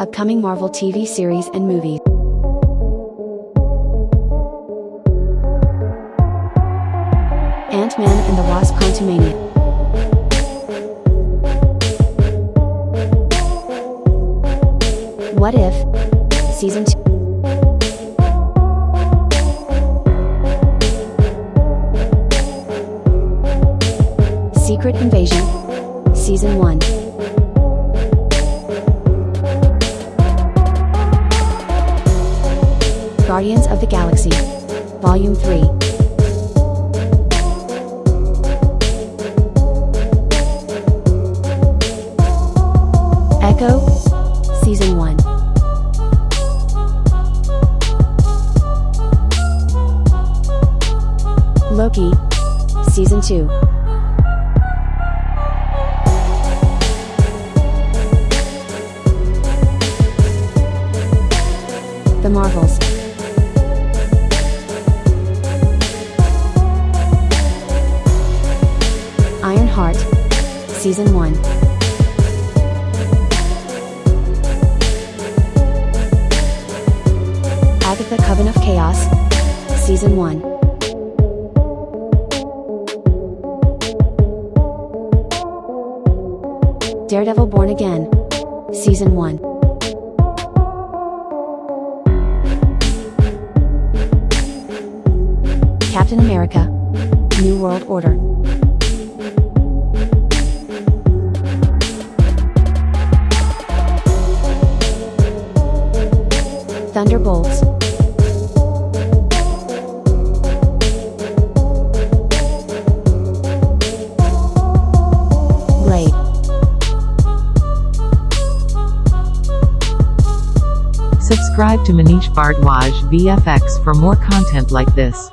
Upcoming Marvel TV series and movies. Ant-Man and the Wasp Quantumania. What If? Season 2. Secret Invasion. Season 1. Guardians of the Galaxy. Volume 3. Echo. Season 1. Loki. Season 2. The Marvels. Ironheart. Season 1. Agatha Coven of Chaos. Season 1. Daredevil Born Again. Season 1. Captain America. New World Order. Thunderbolts. Blade. Subscribe to Manish Bhardwaj VFX for more content like this.